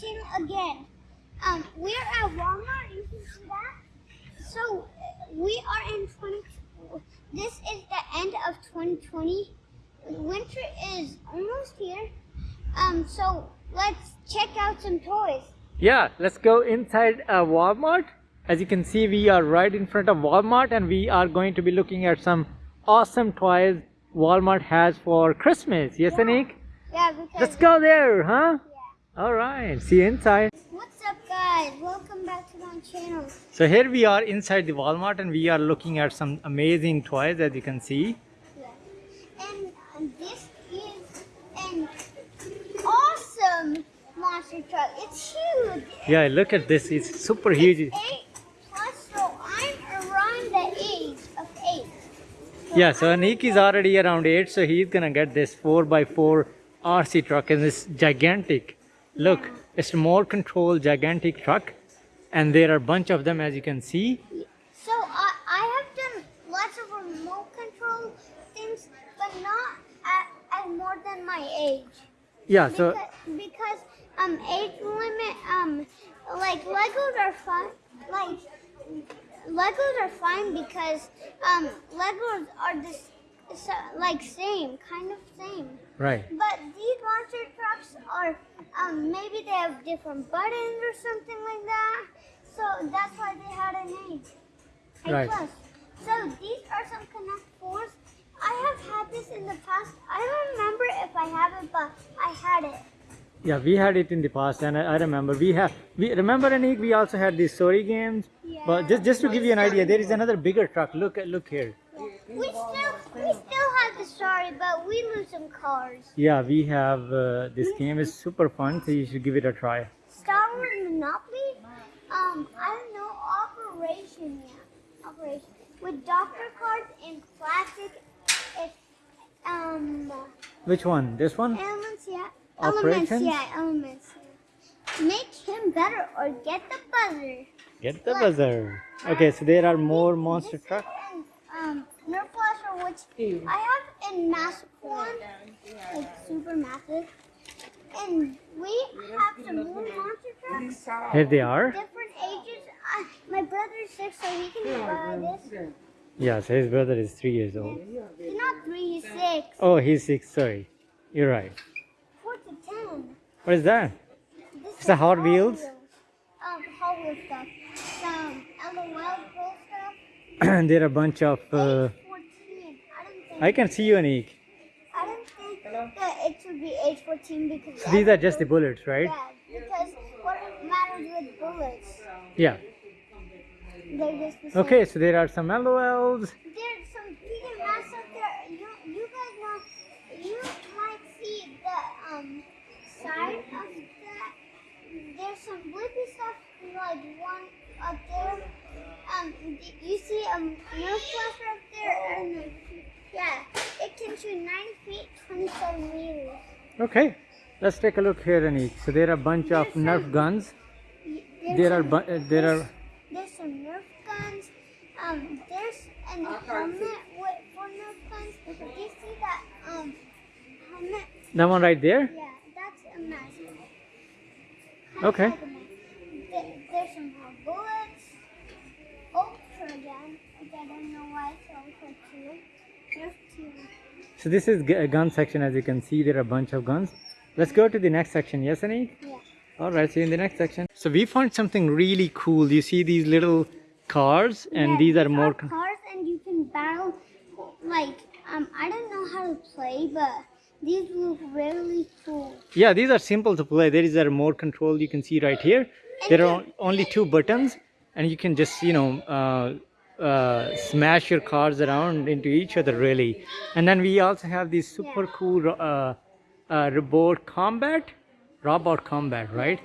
channel again. Um, we're at Walmart. You can see that. So we are in 20. This is the end of 2020. Winter is almost here. Um, so let's check out some toys. Yeah, let's go inside a Walmart. As you can see, we are right in front of Walmart and we are going to be looking at some awesome toys Walmart has for Christmas. Yes, Yeah. Anik? Yeah, because Let's go there, huh? Yeah. All right, see you inside. What's up, guys? Welcome back to my channel. So here we are inside the Walmart and we are looking at some amazing toys as you can see. Yeah. And um, this is an awesome monster truck. It's huge. Yeah, look at this, it's super huge. Eight plus, so I'm around the age of eight. Yeah, so Anik is already around 8, so he's gonna get this 4x4 RC truck and it's gigantic. Look, it's a more controlled gigantic truck and there are a bunch of them as you can see. So I I have done lots of remote control things, but not at, at more than my age. Yeah, so because, because um age limit um like Legos are fun like Legos are fine because um Legos are this like same kind of same. Right. But these monster trucks are um maybe they have different buttons or something like that. So that's why they had a name. A Right. plus. So these are some Connect fours. I have had this in the past. I don't remember if I have it, but I had it. Yeah, we had it in the past and I, I remember we have we remember Anik we also had these story games. Yeah. But just just to give you an idea, there is another bigger truck. Look at look here. We still have the story, but we lose some cars. Yeah, we have uh, this game is super fun, so you should give it a try. Star Wars Monopoly. Um, I don't know Operation. Yeah, Operation with doctor cards and plastic. It's um Which one? This one? elements. Yeah, elements. Yeah, elements. Yeah. Make him better or get the buzzer. Get the buzzer. Okay, so there are more monster This trucks. Um, Nerf Blaster, which I have in massive one, like super massive. And we have some more monster trucks, Here they are. different ages. I, my brother is six, so he can buy this. Yeah, so his brother is three years old. He's not three, he's six. Oh, he's six. Sorry, you're right. Four to ten. What is that? This It's a Hot Wheels? Um, Hot Wheels stuff. Some LOL Pro stuff. there are a bunch of. Uh, Age 14. I don't think. I can see you, Anik. I don't think that it should be age 14 because So these are just the bullets, right? Yeah, because what matters with bullets? Yeah. They're just the same. Okay, so there are some LOLs. There's some vegan masks up there. You, you guys know, you might see the um side of that. There's some Blippi stuff like one up there. Um, d- you see a Nerf blaster up there, and then, yeah, it can shoot 90 feet, 27 meters. Okay, let's take a look here, Anik. So there are a bunch of Nerf guns. There are uh, there are There's some Nerf guns. Um, there's an helmet with, for Nerf guns. Do you see that um helmet? that one right there. Yeah, that's a mask. Okay. Like. There- There's some more bullets. Ultra gun, which I don't know why it's Ultra 2. Nerf 2. So this is a gun section. As you can see, there are a bunch of guns. Let's go to the next section. Yes, Anik? Yeah. All right, see you in the next section. So we found something really cool. You see these little cars, and Yeah, these are more. cars, and you can battle. Like um, I don't know how to play, but these look really cool. Yeah, these are simple to play. There is a remote control you can see right here. There are only two buttons, and you can just you know uh, uh, smash your cars around into each other really. And then we also have these super Yeah. cool uh, uh, robot combat, robot combat, right?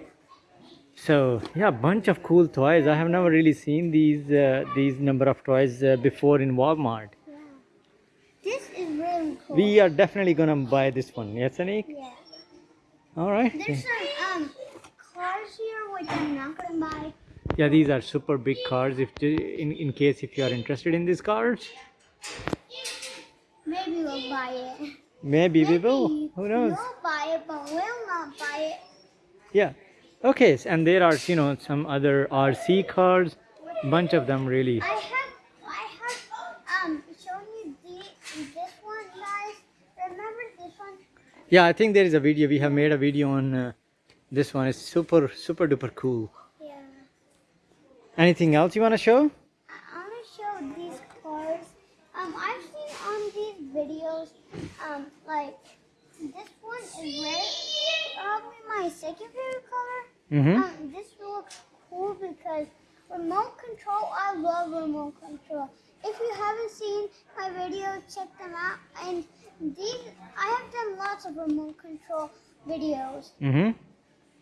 So yeah, bunch of cool toys. I have never really seen these uh, these number of toys uh, before in Walmart. Yeah. This is really cool. We are definitely gonna buy this one. Yes, Anik? yeah. All right. There's some um cars here which I'm not gonna buy. Yeah, these are super big cars. If in in case if you are interested in these cars, Maybe we'll buy it. maybe we will. Who knows? We'll buy it, but we'll not buy it. Yeah. Okay, and there are you know some other RC cars, bunch of them really. I have I have um shown you the this one guys. Remember this one? Yeah, I think there is a video. We have made a video on uh, this one. It's super super duper cool. Anything else you want to show? I want to show these cars. Um, I've seen on these videos, um, like this one is red. Probably my second favorite color. Mm-hmm. Um, this looks cool because remote control. I love remote control. If you haven't seen my video, check them out. And these, I have done lots of remote control videos, Mm-hmm.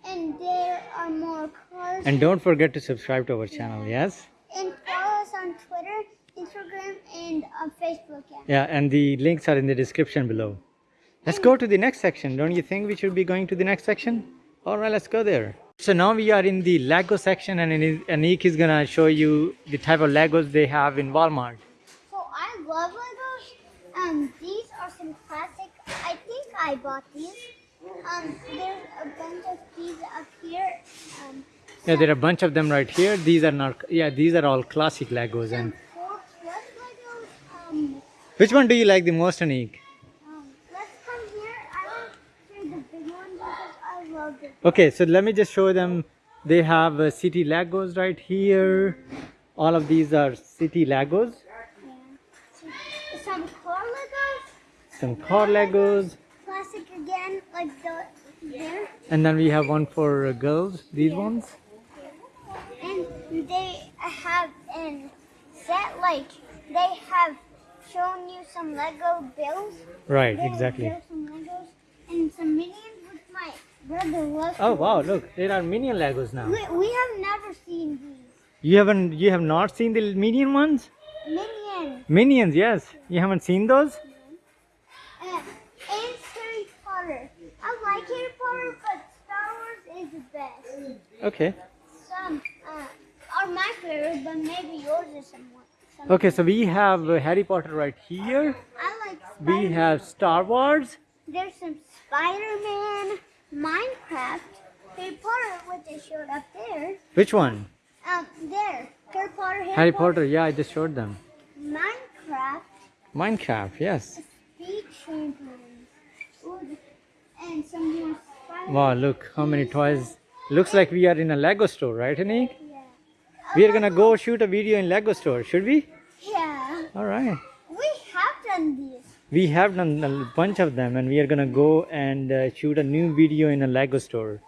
And there are more cars. And don't forget to subscribe to our channel. Yes. and follow us on Twitter, Instagram, and on Facebook. Yeah. Yeah, and the links are in the description below. Let's go to the next section. Don't you think we should be going to the next section? All right, let's go there. So now we are in the Lego section, and Ani- Anik is gonna show you the type of Legos they have in Walmart. So I love Legos. Um, these are some classic. I think I bought these. Um, there's a bunch of these up here. Um, Yeah, there are a bunch of them right here. These are not. Yeah, these are all classic Legos. And four plus Legos. Um, which one do you like the most, Anik? um, let's come here. I want to show the big one because I love it. Okay, so let me just show them. They have uh, city Legos right here. All of these are city Legos. Yeah. Some car Legos. Some car Legos. Classic again, like the there. And then we have one for uh, girls. These Yeah. ones. And they have in set like they have shown you some Lego bills. Right, They exactly. Some Legos and some minions which my brother loves. Oh wow, look, there are minion Legos now. We, we have never seen these You haven't you have not seen the minion ones? minions. Minions, yes. You haven't seen those? And, and Harry Potter. I like Harry Potter, but Star Wars is the best. Okay. Some uh, are my favorite, but maybe yours is somewhat. Some Okay, so we have Harry Potter right here. I like. We have Star Wars. There's some Spider-Man, Minecraft, Harry Potter, what they showed up there. Which one? Um, there, Harry Potter, Harry, Harry Potter. Yeah, I just showed them. Minecraft, Minecraft, yes. Speed Champions, Ooh, and some more Spider. Wow, look how many toys. Looks like we are in a Lego store, right, Anik? Yeah. We are gonna go shoot a video in Lego store, should we? Yeah. All right. We have done this. We have done a bunch of them, and we are gonna go and uh, shoot a new video in a Lego store.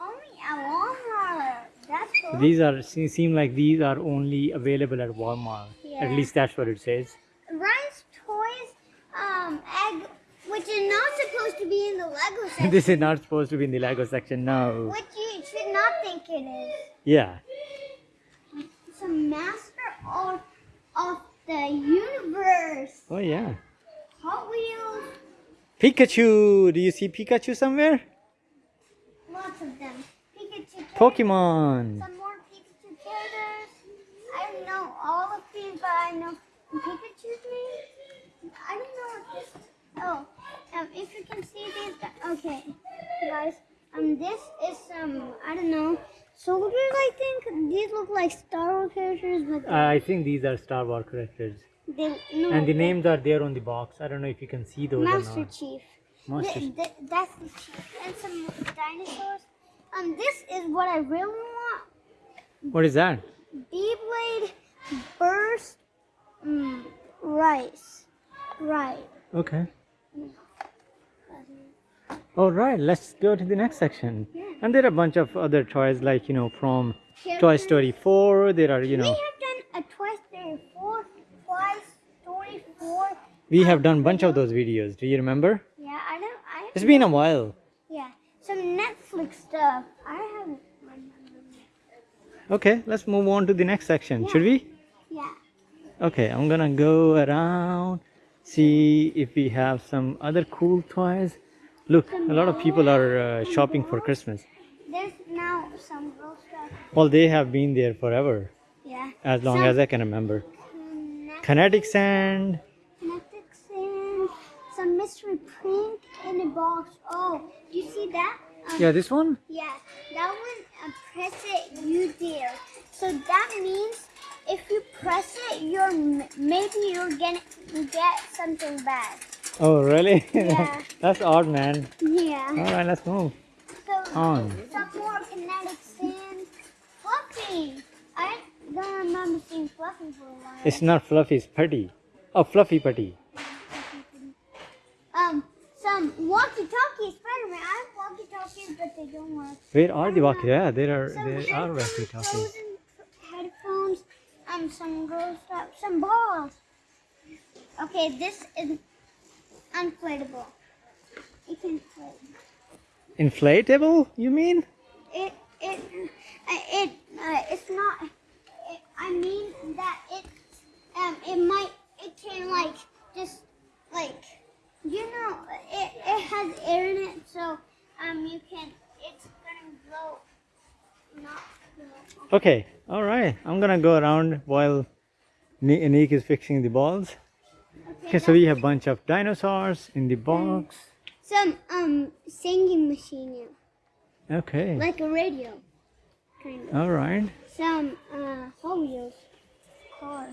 Only at Walmart. That's cool. These are seem like these are only available at Walmart. Yeah. At least that's what it says. Ryan's toys, um, egg, which is not supposed to be in the Lego section. this is not supposed to be in the Lego section. No. which you should not think it is. Yeah. Some master of, of the universe. Oh yeah. Hot Wheels, Pikachu. Do you see Pikachu somewhere? lots of them. Pikachu Pokemon. some more Pikachu characters. I don't know all of these, but I know Pikachu's name. I don't know what this. Oh, um, if you can see these, okay, guys. Um, this is some I don't know soldiers. I think these look like Star Wars characters, but I think these are Star Wars characters. they no. And the names are there on the box. I don't know if you can see those Master or not. Chief. Master Th- th- that's the chief. And some dinosaurs. Um, this is what I really want. What is that? Beyblade Burst mm, Rise. Right. Okay. All right, let's go to the next section. Yeah. And there are a bunch of other toys, like you know, from Toy Story 4. There are, you know We have done a Toy Story 4, Toy Story 4. we have done a bunch of those videos. Do you remember? Yeah, I don't. I It's been a while. yeah. Some Netflix stuff. I haven't. Okay, let's move on to the next section. Yeah. Should we? Yeah. Okay, I'm gonna go around, see if we have some other cool toys. Look, a lot of people are uh, shopping for Christmas. There's now some girl stuff. Well, they have been there forever, Yeah. as long Some as I can remember. Kinetic Kinetic sand. Kinetic sand, some mystery print in a box. Oh, do you see that? Um, Yeah, this one? Yeah, that one. uh, press it, you do. So that means if you press it, you're maybe you're gonna get something bad. Oh, really? Yeah. That's odd, man. Yeah. All right, let's move So on. some more kinetic sand. Fluffy. I don't remember seeing Fluffy for a while. It's not fluffy, it's putty. Oh, fluffy putty. Um, some walkie-talkies. Spider-Man. I have walkie-talkies, but they don't work. Where are the walkie? Yeah, there are Some there are walkie talkies. frozen headphones. Um, some girl stuff. Some balls. Okay, this is inflatable. You can inflate. Inflatable? You mean? It it uh, it uh, it's not. It, I mean that it um it might it can like just like you know it it has air in it so um you can it's gonna blow not blow. Okay, all right. I'm gonna go around while Ni- Nick is fixing the balls. Okay, so we have a bunch of dinosaurs in the box. some um singing machine yeah. Okay, like a radio kind of all right. some uh Hot Wheels car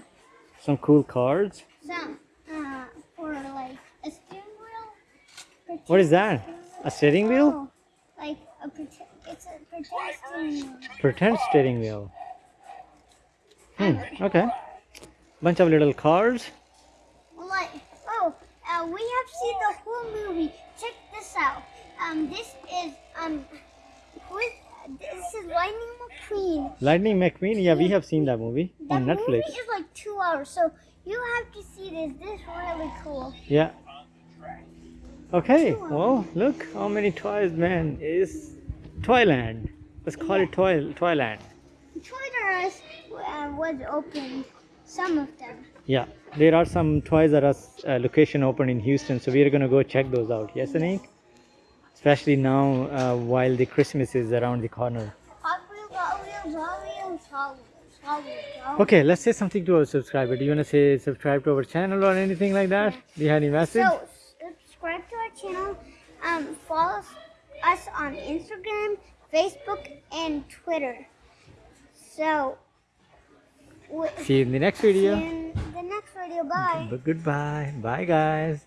Some cool cards. some uh for like a steering wheel What is that? A steering wheel? Oh, like a pretend, it's a pretend steering wheel. Pretend steering wheel. Hmm, okay. Bunch of little cars. Like, oh, uh, we have seen the whole movie. Check this out. Um, this is um, is this is Lightning McQueen. Lightning McQueen. Yeah, we have seen that movie That on movie Netflix. is like two hours, so you have to see this. This is really cool. Yeah. Okay, well, look how many toys, man, is Toyland. Let's call it Toy Toyland. Toys R Us uh, was opened. Some of them. Yeah, there are some Toys R Us uh, location open in Houston, so we're gonna go check those out. Yes, Anik? Especially now uh, while the Christmas is around the corner. Okay, let's say something to our subscriber. Do you wanna say subscribe to our channel or anything like that? Do you have any message? So subscribe to our channel. Um, follow us on Instagram, Facebook, and Twitter. So See you in the next video. The next video. Bye. But goodbye. Bye, guys.